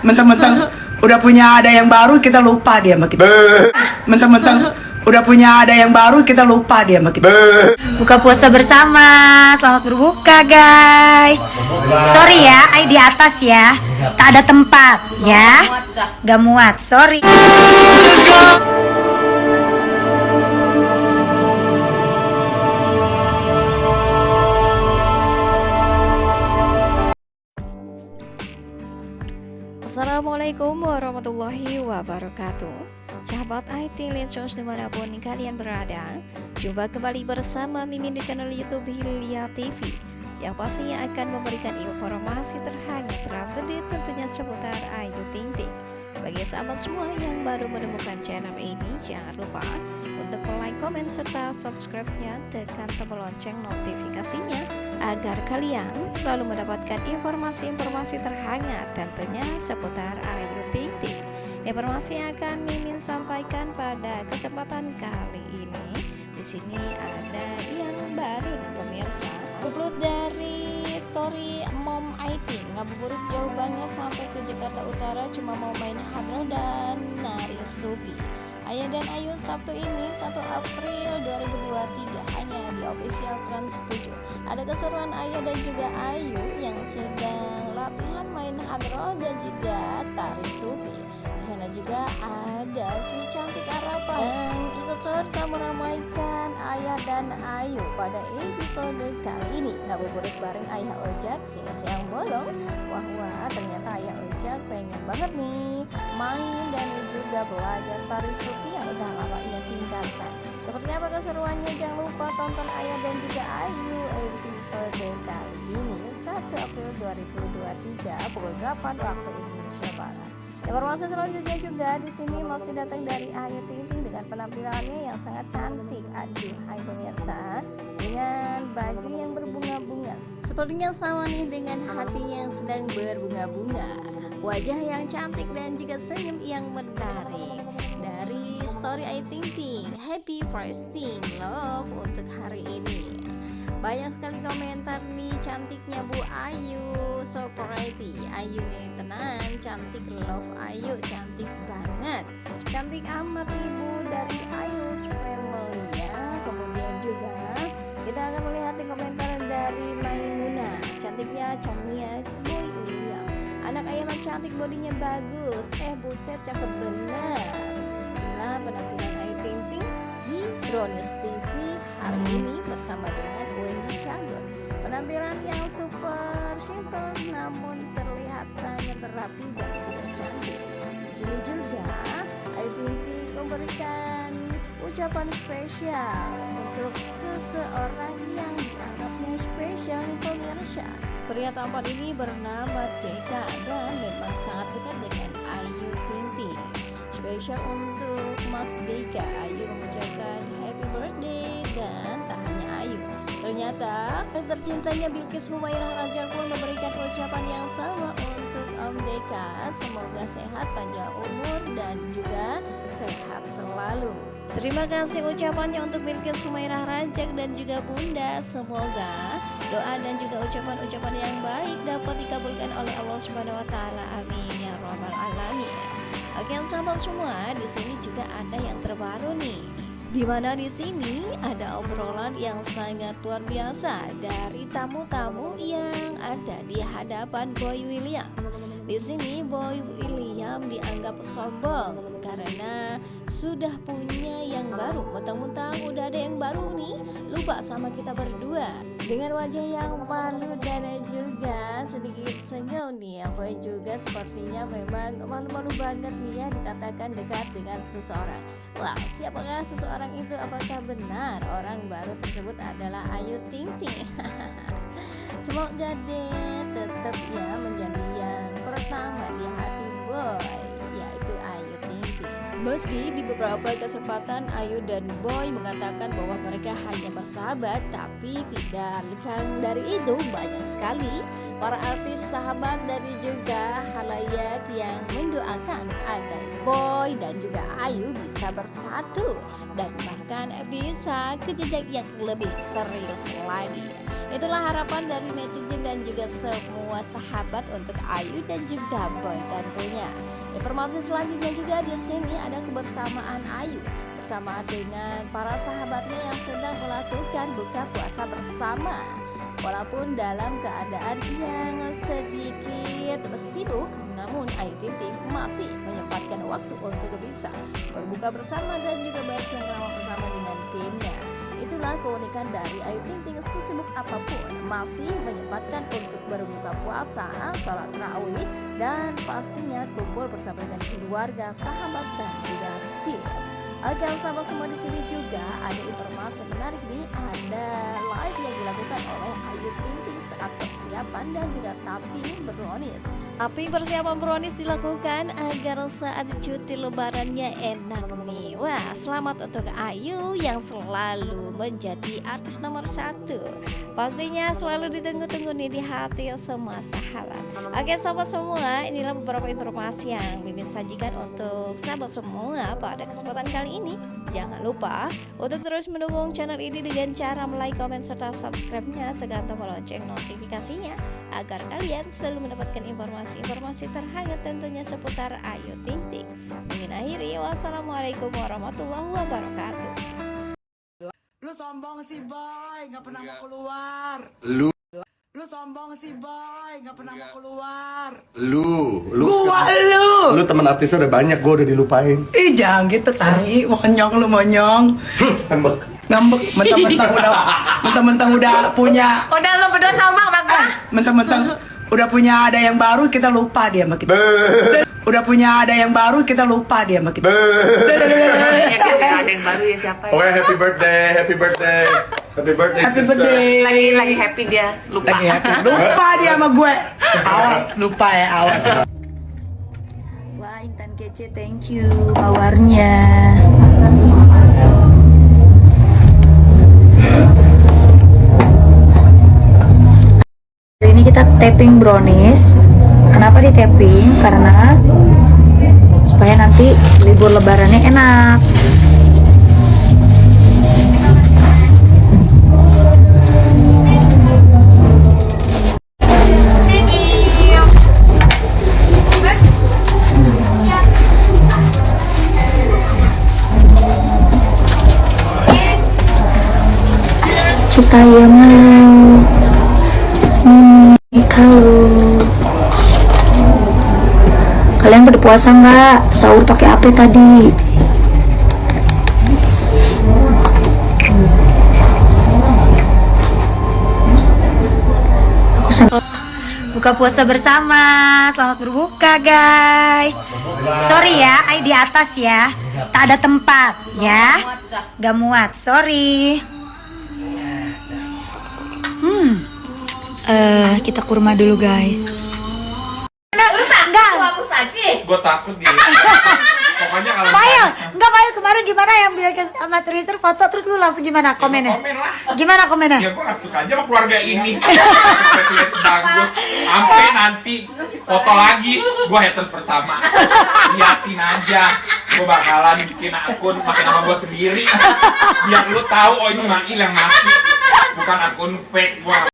mentang-mentang udah punya ada yang baru kita lupa dia sama kita. Mentang-mentang udah punya ada yang baru kita lupa dia sama kita. Buka puasa bersama, selamat berbuka guys. Sorry ya, ay di atas ya. Tak ada tempat ya. Gak muat, sorry Assalamualaikum warahmatullahi wabarakatuh. Sahabat IT Lensos di mana pun kalian berada Jumpa kembali bersama Mimin di channel Youtube Hilya TV Yang pastinya akan memberikan informasi terhangat terupdate tentunya seputar Ayu Ting Ting Bagi sahabat semua yang baru menemukan channel ini Jangan lupa untuk like, komen, serta subscribe-nya Tekan tombol lonceng notifikasinya agar kalian selalu mendapatkan informasi-informasi terhangat tentunya seputar Ayu Ting Ting. Informasi yang akan Mimin sampaikan pada kesempatan kali ini di sini ada yang baru pemirsa. Upload dari story Mom IT ngabuburit jauh banget sampai ke Jakarta Utara cuma mau main hadro dan nari subi. Ayah dan Ayu Sabtu ini 1 April 2023 hanya di official Trans 7 Ada keseruan Ayah dan juga Ayu yang sedang latihan main hadro dan juga tari subi di sana juga ada si cantik Arapa yang ikut serta meramaikan Ayah dan Ayu pada episode kali ini. Ngabuburit bareng Ayah Ojak siang-siang bolong. Wah wah ternyata Ayah Ojak pengen banget nih main dan juga belajar tari supi yang udah lama ia tinggalkan. Seperti apa keseruannya? Jangan lupa tonton Ayah dan juga Ayu episode kali ini 1 April 2023 pukul 8 waktu Indonesia Barat Informasi selanjutnya juga di sini masih datang dari Ayu Ting Ting dengan penampilannya yang sangat cantik. Aduh, hai pemirsa, dengan baju yang berbunga-bunga. Sepertinya sama nih dengan hati yang sedang berbunga-bunga. Wajah yang cantik dan juga senyum yang menarik. Dari story Ayu Ting Ting, happy Presting love untuk hari ini banyak sekali komentar nih cantiknya Bu Ayu. So pretty Ayu nih tenang cantik love Ayu cantik banget. Cantik amat ibu dari Ayu family ya kemudian juga kita akan melihat di komentar dari Maimuna. Cantiknya Chania Boy William. Anak ayah cantik bodinya bagus. Eh buset cakep bener. Inilah penampilan Ayu Ting Ting di Brownies TV hari ini bersama dengan Wendy Cagur. Penampilan yang super simple namun terlihat sangat rapi dan juga cantik. Di sini juga Ayu Ting memberikan ucapan spesial untuk seseorang yang dianggapnya spesial nih pemirsa. Pria tampan ini bernama Deka dan memang sangat dekat dengan Ayu Ting spesial untuk Mas Deka Ayu mengucapkan happy birthday dan tak hanya Ayu ternyata yang tercintanya Bilkis Mumairah Raja pun memberikan ucapan yang sama untuk Om Deka semoga sehat panjang umur dan juga sehat selalu Terima kasih ucapannya untuk Bilkis Sumairah Rajak dan juga Bunda. Semoga doa dan juga ucapan-ucapan yang baik dapat dikabulkan oleh Allah Subhanahu wa taala. Amin ya rabbal alamin. Oke, sahabat semua, di sini juga ada yang terbaru nih. Di mana di sini ada obrolan yang sangat luar biasa dari tamu-tamu yang ada di hadapan Boy William. Di sini Boy William dianggap sombong karena sudah punya yang baru. Mentang-mentang udah ada yang baru nih, lupa sama kita berdua. Dengan wajah yang malu dan juga sedikit senyum nih, yang Boy juga sepertinya memang malu-malu banget nih ya dikatakan dekat dengan seseorang. Wah, siapakah seseorang itu? Apakah benar orang baru tersebut adalah Ayu Ting Ting? Semoga deh tetap ya menjadi yang pertama di hati boy Meski di beberapa kesempatan Ayu dan Boy mengatakan bahwa mereka hanya bersahabat Tapi tidak lekang dari itu banyak sekali para artis sahabat dan juga halayak yang mendoakan agar Boy dan juga Ayu bisa bersatu Dan bahkan bisa ke jenjang yang lebih serius lagi. Itulah harapan dari netizen dan juga semua sahabat untuk Ayu dan juga Boy tentunya. Informasi selanjutnya juga di sini ada kebersamaan Ayu bersama dengan para sahabatnya yang sedang melakukan buka puasa bersama. Walaupun dalam keadaan yang sedikit sibuk, namun Ayu Ting Ting masih menyempatkan waktu untuk bisa berbuka bersama dan juga bercengkrama bersama dengan timnya. Itulah keunikan dari Ayu Ting Ting sesibuk apa pun masih menyempatkan untuk berbuka puasa, sholat tarawih dan pastinya kumpul bersama dengan keluarga, sahabat dan juga tim. Oke sahabat semua di sini juga ada informasi menarik nih ada live yang dilakukan oleh Ayu Ting Ting saat persiapan dan juga tapping brownies. Tapping persiapan brownies dilakukan agar saat cuti lebarannya enak nih. Wah selamat untuk Ayu yang selalu menjadi artis nomor satu. Pastinya selalu ditunggu-tunggu nih di hati semua sahabat. Oke sahabat semua inilah beberapa informasi yang Mimin sajikan untuk sahabat semua pada kesempatan kali ini. Jangan lupa untuk terus mendukung channel ini dengan cara like, comment, serta subscribe-nya tekan tombol lonceng notifikasinya agar kalian selalu mendapatkan informasi-informasi terhangat tentunya seputar Ayu Ting Ting. Mimin akhiri, wassalamualaikum warahmatullahi wabarakatuh. Lu sombong sih boy, nggak pernah mau keluar. Lu Lu sombong sih boy, nggak pernah mau keluar. lu lu Gua sekarang- lu. lu teman artisnya udah banyak gua udah dilupain Ih jangan gitu tai, mau kenyong lu monyong. Ngambek. Ngambek, mentang-mentang udah, mentang-mentang udah punya, Udah lo berdua sama bang mentang-mentang udah punya ada yang baru kita lupa dia sama kita. Udah punya ada yang baru kita lupa dia sama kita. Ya kan ada yang baru ya siapa Oke, happy birthday, happy birthday, happy birthday, Happy sister. birthday. Lagi lagi happy dia lupa. Lagi happy. Lupa dia sama gue. Awas, lupa ya, awas. Kece thank you mawarnya. Ini kita tapping brownies. Kenapa di tapping? Karena supaya nanti libur lebarannya enak. Supaya mau kalau kalian pada puasa nggak? Sahur pakai apa tadi. Buka puasa bersama. Selamat berbuka guys. Sorry ya ay di atas ya. Tak ada tempat ya. Gak muat sorry eh kita kurma dulu guys. Enggak. gue takut dia. Pokoknya kalau enggak kemarin gimana yang bilang ke sama foto? Terus lu langsung gimana? Komennya? komen lah. Gimana komennya? ya gue suka aja sama keluarga ini. Lihat bagus sampai nanti foto lagi. Gue haters pertama. Liatin aja. Gue bakalan bikin akun pakai nama gue sendiri. Biar lu tahu oh ini Mail yang masih bukan akun fake gue